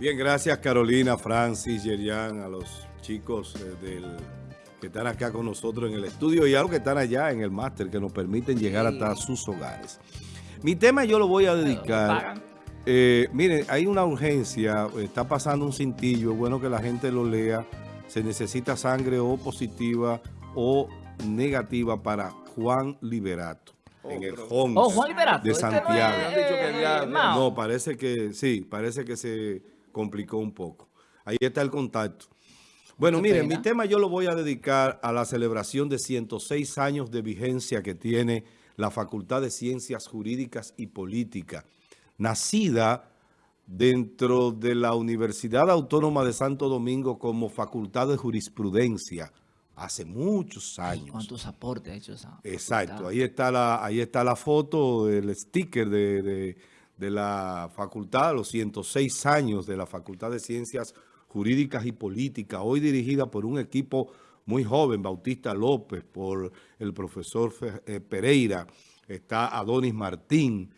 Bien, gracias Carolina, Francis, Yerian, a los chicos eh, del, que están acá con nosotros en el estudio y a los que están allá en el máster que nos permiten llegar hasta sus hogares. Mi tema yo lo voy a dedicar... Eh, miren, hay una urgencia, está pasando un cintillo, es bueno que la gente lo lea. Se necesita sangre o positiva o negativa para Juan Liberato. en el Homs oh, de Santiago. no, parece que sí, parece que se complicó un poco. Ahí está el contacto. Bueno, miren, mi tema yo lo voy a dedicar a la celebración de 106 años de vigencia que tiene la Facultad de Ciencias Jurídicas y Políticas, nacida dentro de la Universidad Autónoma de Santo Domingo como Facultad de Jurisprudencia hace muchos años. ¿Cuántos aportes ha hecho esa Exacto, ahí está la, ahí está la foto, el sticker de de la facultad, los 106 años de la Facultad de Ciencias Jurídicas y Políticas, hoy dirigida por un equipo muy joven, Bautista López, por el profesor eh, Pereira, está Adonis Martín,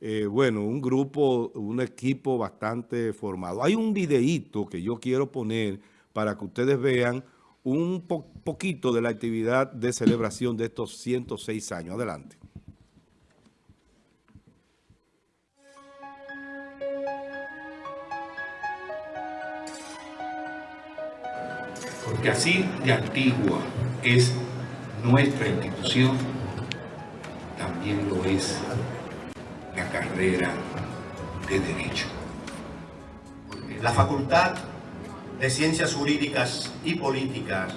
eh, bueno, un grupo, un equipo bastante formado. Hay un videíto que yo quiero poner para que ustedes vean un poquito de la actividad de celebración de estos 106 años. Adelante. Porque así de antigua es nuestra institución, también lo es la carrera de Derecho. La Facultad de Ciencias Jurídicas y Políticas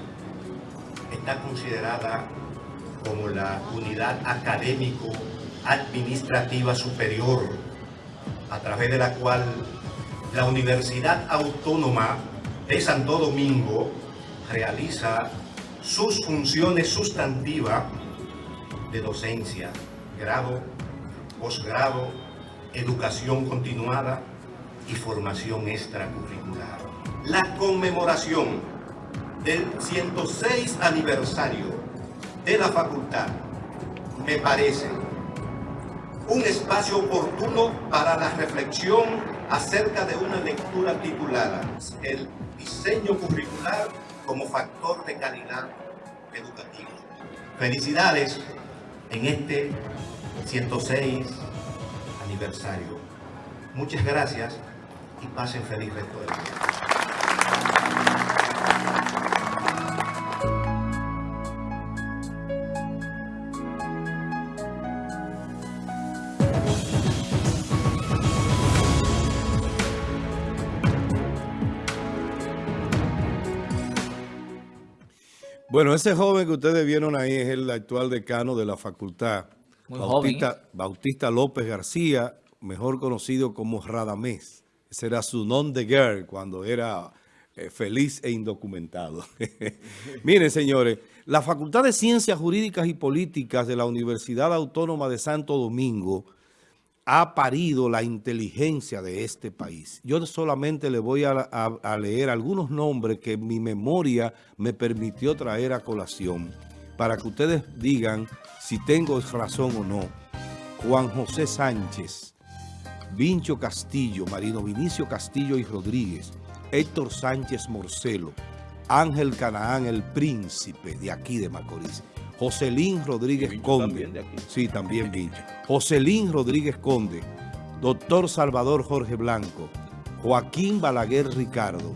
está considerada como la unidad académico-administrativa superior a través de la cual la Universidad Autónoma de Santo Domingo realiza sus funciones sustantivas de docencia, grado, posgrado, educación continuada y formación extracurricular. La conmemoración del 106 aniversario de la facultad me parece un espacio oportuno para la reflexión acerca de una lectura titulada El diseño curricular como factor de calidad educativa. Felicidades en este 106 aniversario. Muchas gracias y pasen feliz resto del día. Bueno, ese joven que ustedes vieron ahí es el actual decano de la facultad, Bautista, Bautista, López García, mejor conocido como Radamés. Ese era su nombre de guerra cuando era eh, feliz e indocumentado. Miren, señores, la Facultad de Ciencias Jurídicas y Políticas de la Universidad Autónoma de Santo Domingo ha parido la inteligencia de este país. Yo solamente le voy a, leer algunos nombres que mi memoria me permitió traer a colación para que ustedes digan si tengo razón o no. Juan José Sánchez, Vincho Castillo, Marino Vinicio Castillo y Rodríguez, Héctor Sánchez Morcelo, Ángel Canaán, el príncipe de aquí de Macorís, Joselín Rodríguez Conde. Sí, también Vincho. Joselín Rodríguez Conde, doctor Salvador Jorge Blanco, Joaquín Balaguer Ricardo,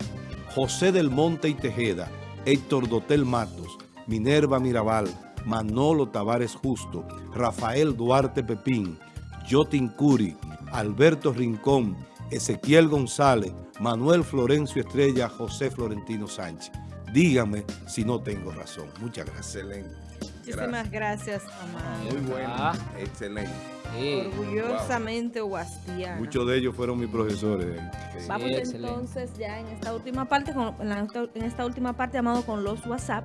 José del Monte y Tejeda, Héctor Dotel Matos, Minerva Mirabal, Manolo Tavares Justo, Rafael Duarte Pepín, Jotin Curi, Alberto Rincón, Ezequiel González, Manuel Florencio Estrella, José Florentino Sánchez. Dígame si no tengo razón. Muchas gracias. Excelente. Muchísimas gracias, Amado. Muy bueno, ah. excelente. Orgullosamente wow. Muchos de ellos fueron mis profesores. Vamos entonces ya en esta última parte, en esta última parte, Amado, con los WhatsApp.